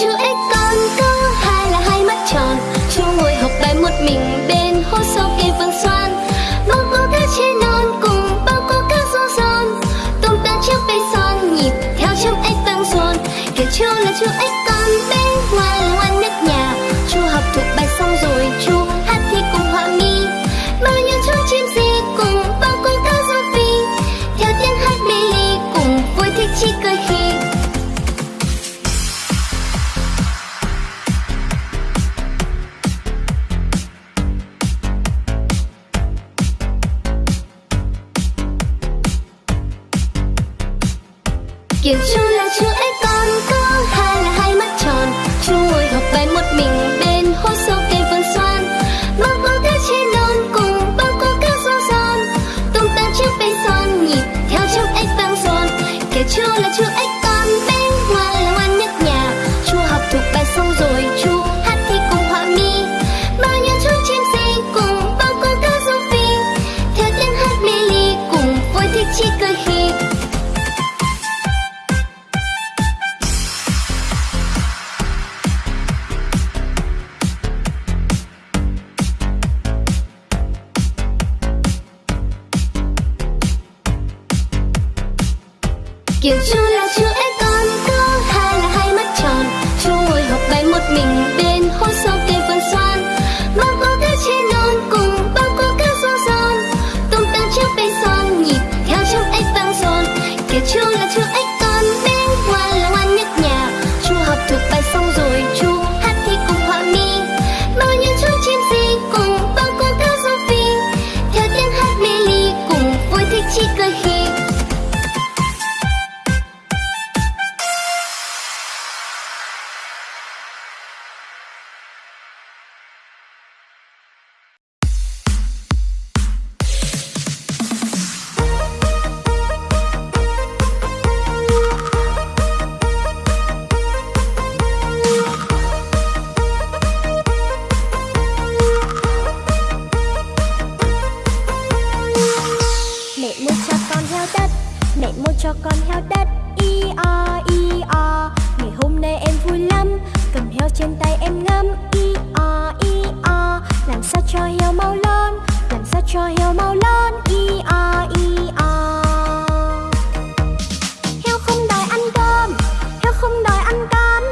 chữ x còn con có hai là hai mắt tròn. Chú ngồi học bài một mình bên kiểu chú là chú ếch kiểu chú là chú ếch Mẹ mua cho con heo đất. I o i o Ngày hôm nay em vui lắm. Cầm heo trên tay em ngắm. I o i o, Làm sao cho heo mau lớn? Làm sao cho heo mau lớn? I o i o. Heo không đòi ăn cơm. Heo không đòi ăn cám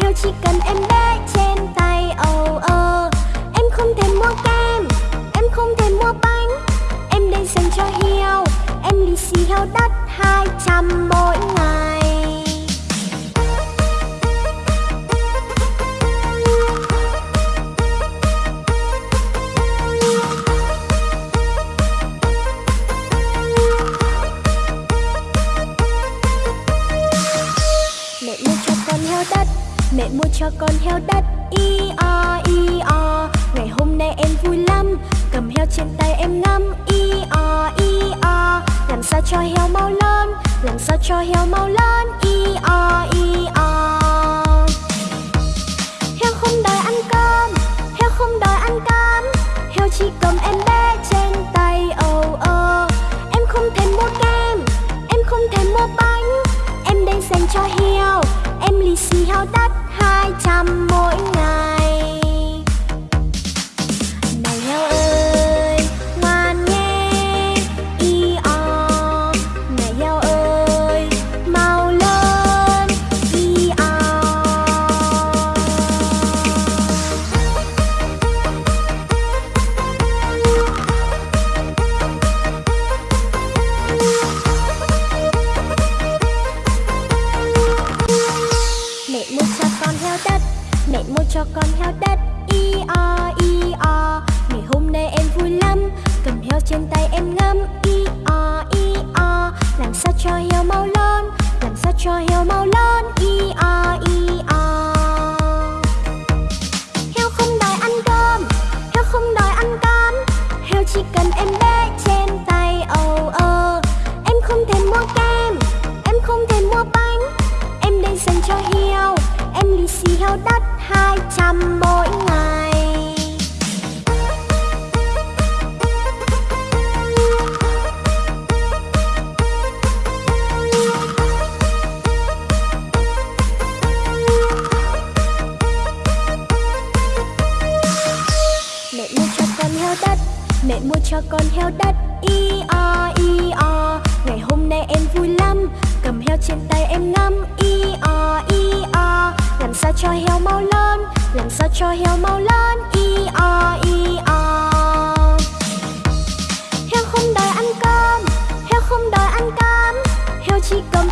Heo chỉ cần em bé trên tay. Ồ, ơ, Em không thèm mua kem. Em không thèm mua bánh. Em đây dành cho heo. Em lì xì heo đất hai trăm mỗi ngày. Mẹ mua cho con heo đất, Mẹ mua cho con heo đất, Y sao cho heo mau lớn Y o y o. Heo không đòi ăn cơm, Heo không đòi ăn cám. Heo chỉ cầm em bé trên tay, ồ ơ Em không thèm mua kem, Em không thèm mua bánh. Em đây dành cho heo, Em lì xì heo đắt hai trăm mỗi ngày. Cho con heo đất, Mẹ mua cho con heo đất. I, o i, o, Ngày hôm nay em vui lắm. Cầm heo trên tay em ngắm. I, o i, o, Làm sao cho heo mau lớn Làm sao cho heo mau lớn mua cho con heo đất. I, o i, o. Ngày hôm nay em vui lắm. Cầm heo trên tay em ngắm. I, o i, o. Làm sao cho heo mau lớn? Làm sao cho heo mau lớn? I, o i, o. Heo không đòi ăn cơm. Heo không đòi ăn cơm heo chỉ cầm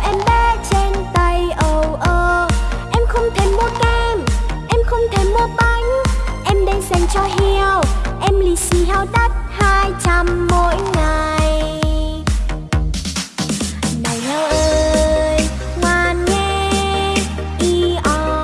em lì xì hao đắt hai trăm mỗi ngày.